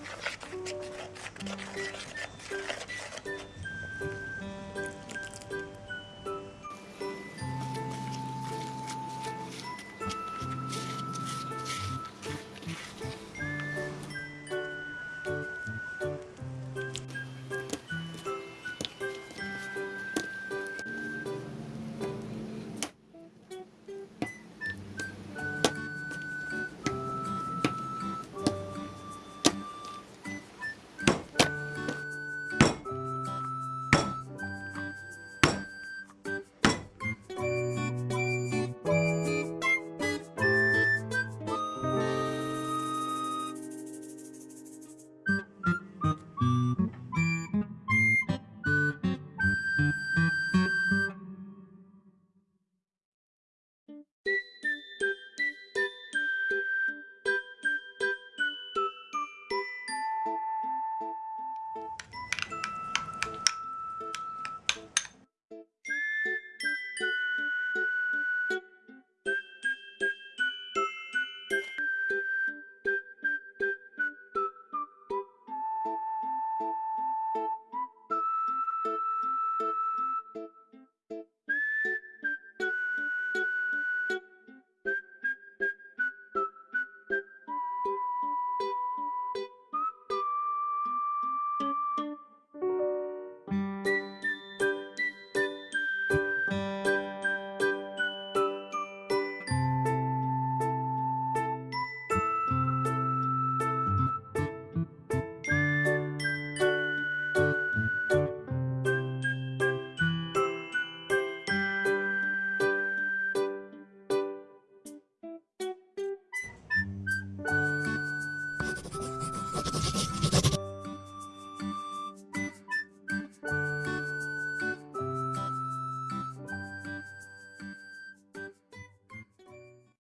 よし。